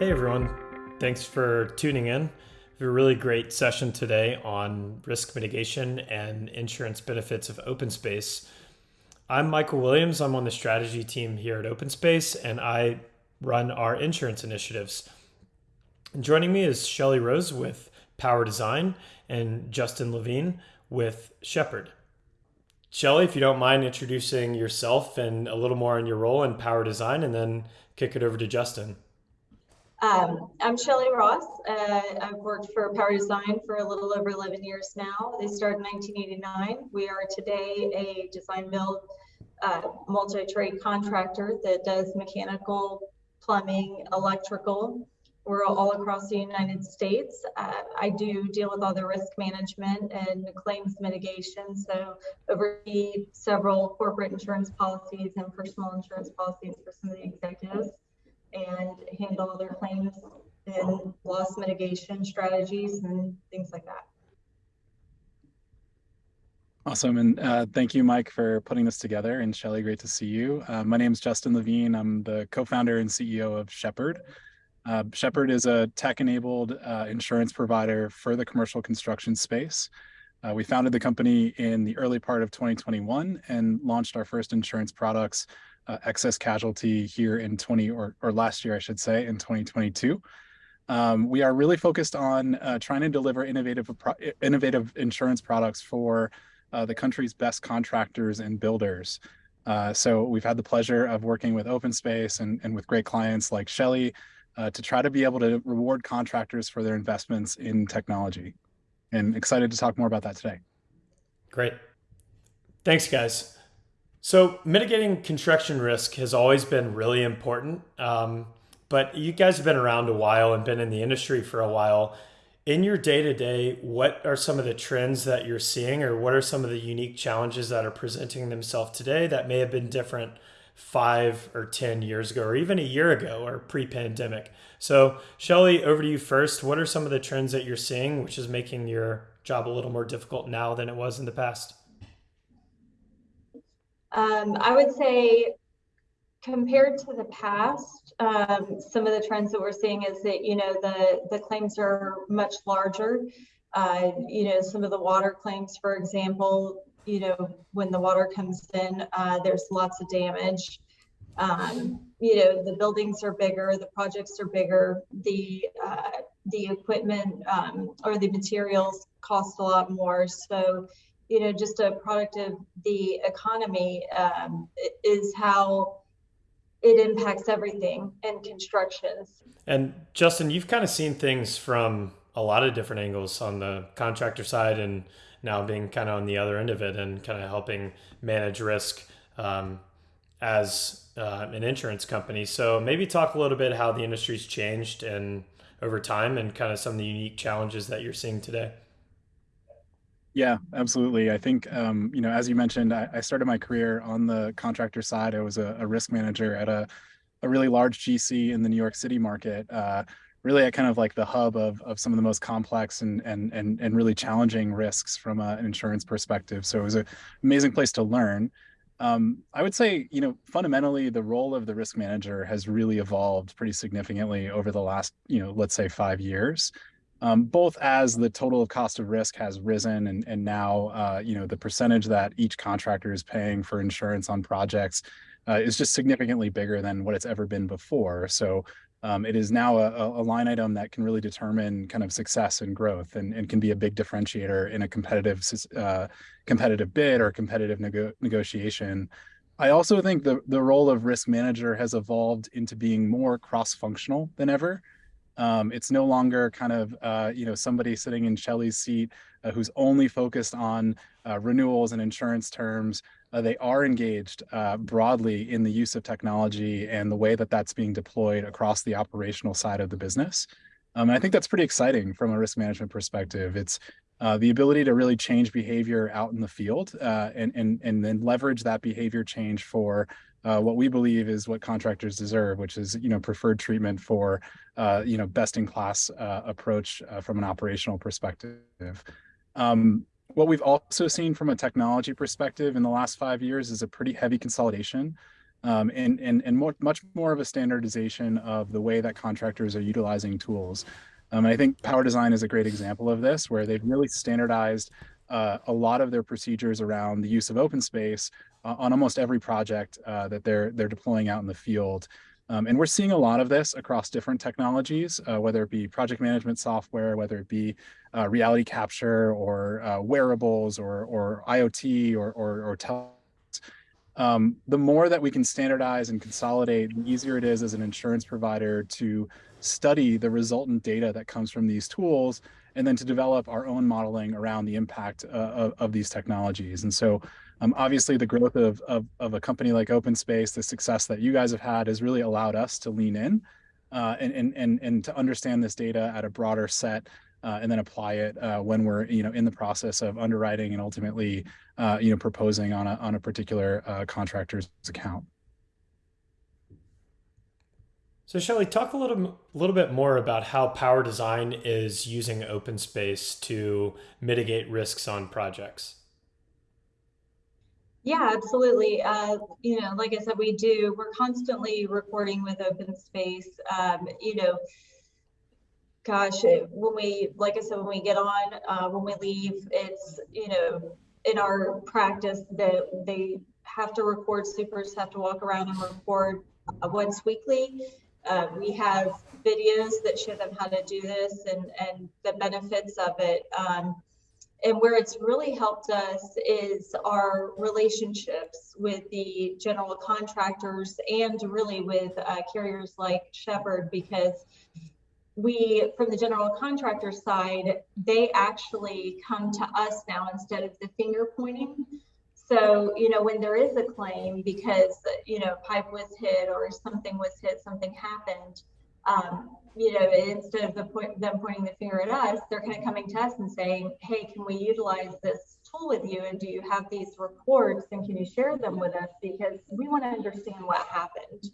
Hey everyone, thanks for tuning in. We have a really great session today on risk mitigation and insurance benefits of OpenSpace. I'm Michael Williams. I'm on the strategy team here at OpenSpace and I run our insurance initiatives. And joining me is Shelly Rose with Power Design and Justin Levine with Shepherd. Shelly, if you don't mind introducing yourself and a little more on your role in Power Design, and then kick it over to Justin. Um, I'm Shelly Ross. Uh, I've worked for Power Design for a little over 11 years now. They started in 1989. We are today a design build uh, multi-trade contractor that does mechanical, plumbing, electrical. We're all across the United States. Uh, I do deal with all the risk management and claims mitigation. So oversee several corporate insurance policies and personal insurance policies for some of the executives and handle their claims and loss mitigation strategies and things like that. Awesome. And uh, thank you, Mike, for putting this together. And Shelly, great to see you. Uh, my name is Justin Levine. I'm the co-founder and CEO of Shepherd. Uh, Shepherd is a tech-enabled uh, insurance provider for the commercial construction space. Uh, we founded the company in the early part of 2021 and launched our first insurance products uh, excess casualty here in 20 or, or last year, I should say, in 2022. Um, we are really focused on uh, trying to deliver innovative innovative insurance products for uh, the country's best contractors and builders. Uh, so we've had the pleasure of working with OpenSpace and, and with great clients like Shelly uh, to try to be able to reward contractors for their investments in technology. And excited to talk more about that today. Great. Thanks, guys. So mitigating construction risk has always been really important. Um, but you guys have been around a while and been in the industry for a while. In your day to day, what are some of the trends that you're seeing, or what are some of the unique challenges that are presenting themselves today that may have been different five or 10 years ago, or even a year ago, or pre pandemic? So, Shelly, over to you first. What are some of the trends that you're seeing, which is making your job a little more difficult now than it was in the past? Um, I would say compared to the past, um, some of the trends that we're seeing is that, you know, the, the claims are much larger. Uh, you know, some of the water claims, for example, you know, when the water comes in, uh, there's lots of damage. Um, you know, the buildings are bigger, the projects are bigger, the uh, the equipment um, or the materials cost a lot more. So, you know, just a product of the economy um, is how it impacts everything in constructions. And Justin, you've kind of seen things from a lot of different angles on the contractor side and now being kind of on the other end of it and kind of helping manage risk um, as uh, an insurance company. So maybe talk a little bit how the industry's changed and over time and kind of some of the unique challenges that you're seeing today. Yeah, absolutely. I think, um, you know, as you mentioned, I, I, started my career on the contractor side. I was a, a risk manager at a, a, really large GC in the New York City market, uh, really at kind of like the hub of, of some of the most complex and, and, and, and really challenging risks from a, an insurance perspective. So it was an amazing place to learn. Um, I would say, you know, fundamentally, the role of the risk manager has really evolved pretty significantly over the last, you know, let's say five years um, both as the total cost of risk has risen and, and now, uh, you know, the percentage that each contractor is paying for insurance on projects uh, is just significantly bigger than what it's ever been before. So um, it is now a, a, line item that can really determine kind of success and growth and, and can be a big differentiator in a competitive uh, competitive bid or competitive nego negotiation. I also think the, the role of risk manager has evolved into being more cross-functional than ever. Um, it's no longer kind of, uh, you know, somebody sitting in Shelly's seat uh, who's only focused on uh, renewals and insurance terms. Uh, they are engaged uh, broadly in the use of technology and the way that that's being deployed across the operational side of the business. Um, and I think that's pretty exciting from a risk management perspective. It's uh, the ability to really change behavior out in the field and, and, and then leverage that behavior change for uh, what we believe is what contractors deserve, which is you know preferred treatment for uh, you know best in class uh, approach uh, from an operational perspective. Um, what we've also seen from a technology perspective in the last five years is a pretty heavy consolidation. um, and, and, and more, much more of a standardization of the way that contractors are utilizing tools. Um, and I think Power Design is a great example of this, where they've really standardized uh, a lot of their procedures around the use of open space uh, on almost every project uh, that they're they're deploying out in the field. Um, and we're seeing a lot of this across different technologies, uh, whether it be project management software, whether it be uh, reality capture or uh, wearables or, or IoT or, or, or tel um, the more that we can standardize and consolidate, the easier it is as an insurance provider to study the resultant data that comes from these tools and then to develop our own modeling around the impact uh, of, of, these technologies. And so um, obviously the growth of, of, of, a company like OpenSpace, the success that you guys have had has really allowed us to lean in uh, and, and, and, and to understand this data at a broader set uh, and then apply it uh, when we're you know in the process of underwriting and ultimately uh, you know proposing on a on a particular uh, contractor's account. So Shelly, talk a little little bit more about how Power Design is using open space to mitigate risks on projects. Yeah, absolutely. Uh, you know, like I said, we do. We're constantly recording with open space. Um, you know, gosh, when we, like I said, when we get on, uh, when we leave, it's you know, in our practice that they have to record. Supers have to walk around and record uh, once weekly uh, we have videos that show them how to do this and, and the benefits of it. Um, and where it's really helped us is our relationships with the general contractors and really with uh, carriers like Shepherd because we from the general contractor side they actually come to us now instead of the finger pointing so, you know, when there is a claim because, you know, pipe was hit or something was hit, something happened, um, you know, instead of the point, them pointing the finger at us, they're kind of coming to us and saying, hey, can we utilize this tool with you? And do you have these reports and can you share them with us? Because we want to understand what happened,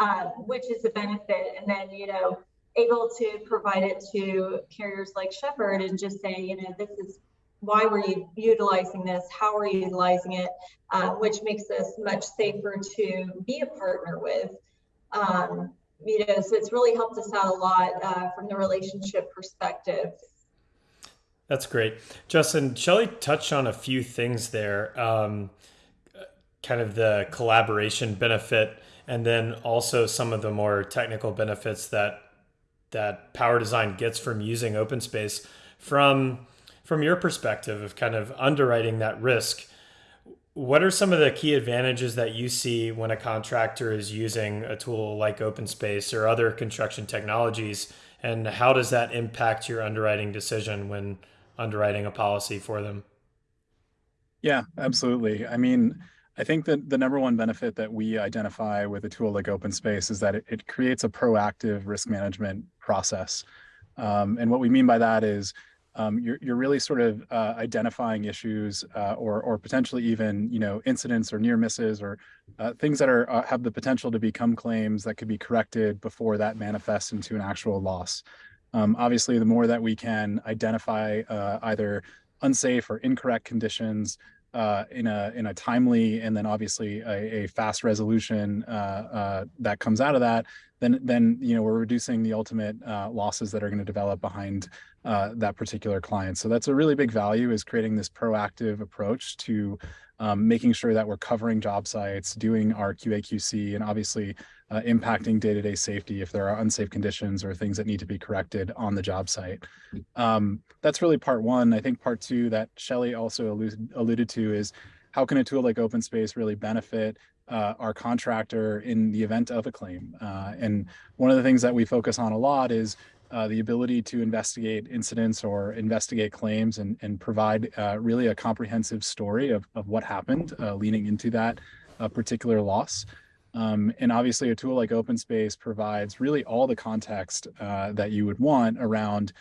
um, which is a benefit. And then, you know, able to provide it to carriers like Shepherd and just say, you know, this is why were you utilizing this? How are you utilizing it? Uh, which makes us much safer to be a partner with. Um, you know, so it's really helped us out a lot uh, from the relationship perspective. That's great. Justin, Shelly touched on a few things there, um, kind of the collaboration benefit, and then also some of the more technical benefits that that Power Design gets from using open space. From from your perspective of kind of underwriting that risk, what are some of the key advantages that you see when a contractor is using a tool like OpenSpace or other construction technologies? And how does that impact your underwriting decision when underwriting a policy for them? Yeah, absolutely. I mean, I think that the number one benefit that we identify with a tool like OpenSpace is that it, it creates a proactive risk management process. Um, and what we mean by that is um, you're, you're really sort of uh, identifying issues uh, or, or potentially even, you know, incidents or near misses or uh, things that are uh, have the potential to become claims that could be corrected before that manifests into an actual loss. Um, obviously, the more that we can identify uh, either unsafe or incorrect conditions uh, in a in a timely and then obviously a, a fast resolution that comes out of that, then then you know we're reducing the ultimate losses that are going to develop behind uh, that particular client. So that's a really big value is creating this proactive approach to um, making sure that we're covering job sites, doing our QA/QC, and obviously uh, impacting day-to-day -day safety if there are unsafe conditions or things that need to be corrected on the job site. Um, that's really part one. I think part two that Shelly also alluded, alluded to is how can a tool like OpenSpace really benefit uh, our contractor in the event of a claim. Uh, and one of the things that we focus on a lot is uh, the ability to investigate incidents or investigate claims and, and provide uh, really a comprehensive story of, of what happened uh, leading into that uh, particular loss. Um, and obviously a tool like OpenSpace provides really all the context that you would want around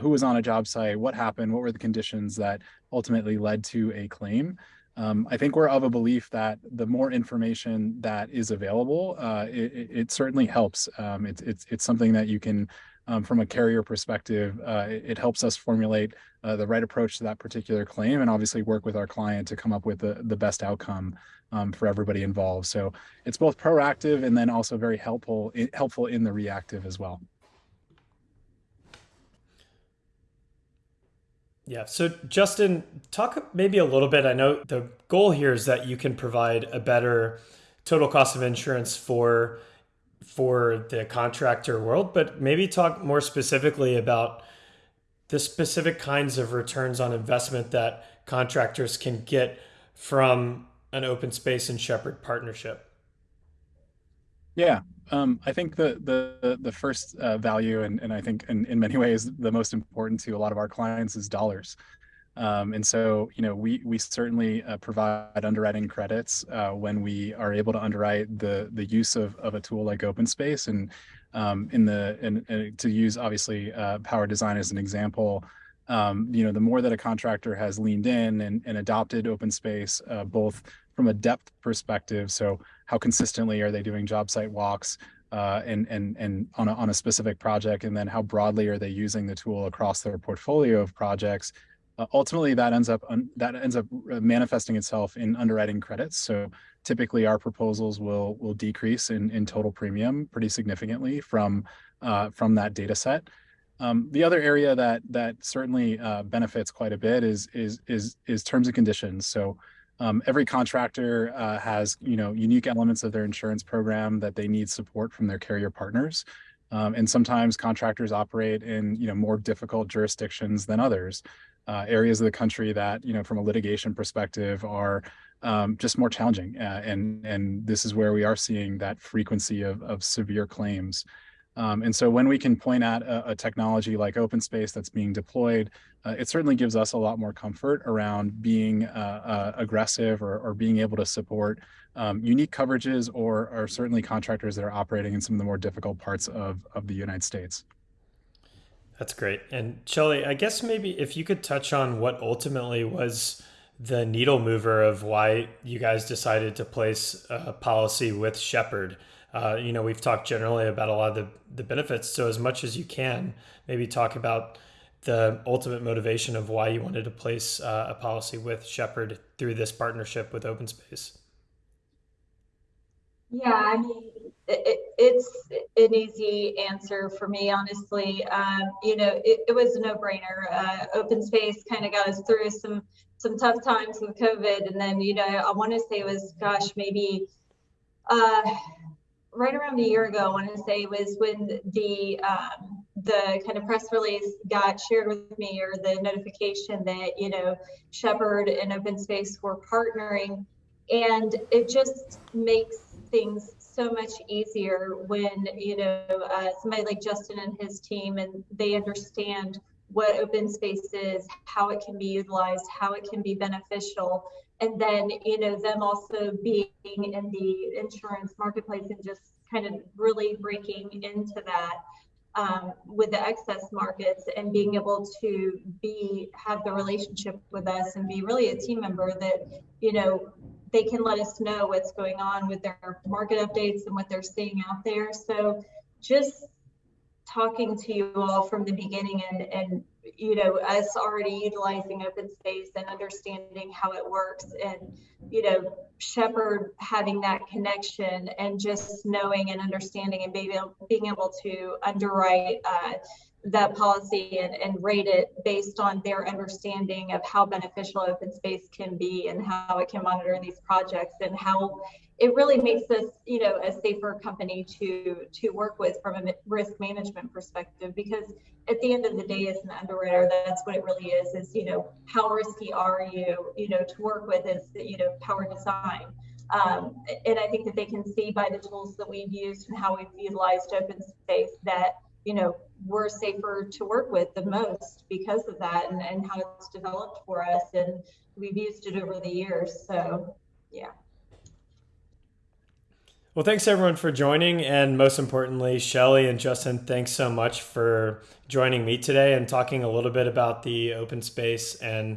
who was on a job site, what happened, what were the conditions that ultimately led to a claim. Um, I think we're of a belief that the more information that is available, uh, it, it, certainly helps. Um, it's, it's, it's something that you can um, from a carrier perspective, uh, it, it, helps us formulate uh, the right approach to that particular claim and obviously work with our client to come up with the, the best outcome um, for everybody involved. So it's both proactive and then also very helpful, helpful in the reactive as well. Yeah. So, Justin, talk maybe a little bit. I know the goal here is that you can provide a better total cost of insurance for for the contractor world, but maybe talk more specifically about the specific kinds of returns on investment that contractors can get from an open space and Shepherd partnership. Yeah, um, I think the the the first uh, value, and and I think in, in many ways the most important to a lot of our clients is dollars. Um, and so, you know, we we certainly uh, provide underwriting credits uh, when we are able to underwrite the the use of, of a tool like OpenSpace. And um, in the and, to use obviously uh, Power Design as an example, um, you know, the more that a contractor has leaned in and, and adopted OpenSpace, uh, both from a depth perspective, so how consistently are they doing job site walks uh, and and and on a, on a specific project, and then how broadly are they using the tool across their portfolio of projects? Uh, ultimately, that ends up that ends up uh, manifesting itself in underwriting credits. So typically, our proposals will will decrease in in total premium pretty significantly from uh, from that data set. Um, the other area that that certainly uh, benefits quite a bit is is is is terms and conditions. So um, every contractor uh, has you know unique elements of their insurance program that they need support from their carrier partners. Um, and sometimes contractors operate in you know more difficult jurisdictions than others, uh, areas of the country that you know from a litigation perspective are um, just more challenging. Uh, and and this is where we are seeing that frequency of of severe claims. Um, and so when we can point at a, a, technology like OpenSpace that's being deployed, uh, it certainly gives us a lot more comfort around being uh, uh, aggressive or, or, being able to support um, unique coverages or, or certainly contractors that are operating in some of the more difficult parts of, of the United States. That's great. And Shelly, I guess maybe if you could touch on what ultimately was the needle mover of why you guys decided to place a policy with Shepherd uh, you know, we've talked generally about a lot of the, the benefits. So as much as you can, maybe talk about the ultimate motivation of why you wanted to place uh, a policy with Shepherd through this partnership with OpenSpace. Yeah, I mean, it, it's an easy answer for me, honestly. Um, you know, it, it, was a no-brainer. Uh, OpenSpace kind of got us through some some tough times with COVID, and then you know, I want to say it was, gosh, maybe uh, right around a year ago, I want to say was when the um, the kind of press release got shared with me, or the notification that you know Shepherd and Open Space were partnering, and it just makes things so much easier when you know uh, somebody like Justin and his team, and they understand what open space is, how it can be utilized, how it can be beneficial, and then you know them also being in the insurance marketplace and just kind of really breaking into that um, with the excess markets and being able to be have the relationship with us and be really a team member that you know they can let us know what's going on with their market updates and what they're seeing out there. So just talking to you all from the beginning and and you know us already utilizing open space and understanding how it works and you know shepherd having that connection and just knowing and understanding and being able, being able to underwrite uh, that policy and, and rate it based on their understanding of how beneficial open space can be and how it can monitor these projects and how it really makes us, you know, a safer company to to work with from a risk management perspective. Because at the end of the day, as an underwriter, that's what it really is: is you know, how risky are you, you know, to work with is you know, power design. Um, and I think that they can see by the tools that we've used and how we've utilized open space that you know we're safer to work with the most because of that and, and how it's developed for us and we've used it over the years so yeah well, thanks everyone for joining. And most importantly, Shelly and Justin, thanks so much for joining me today and talking a little bit about the open space and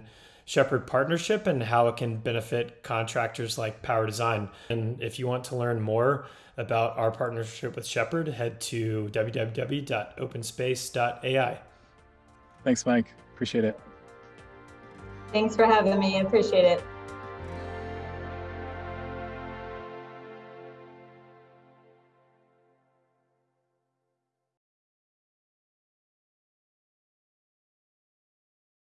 Shepherd partnership and how it can benefit contractors like Power Design. And if you want to learn more about our partnership with Shepherd, head to www.openspace.ai. Thanks, Mike. Appreciate it. Thanks for having me. I appreciate it.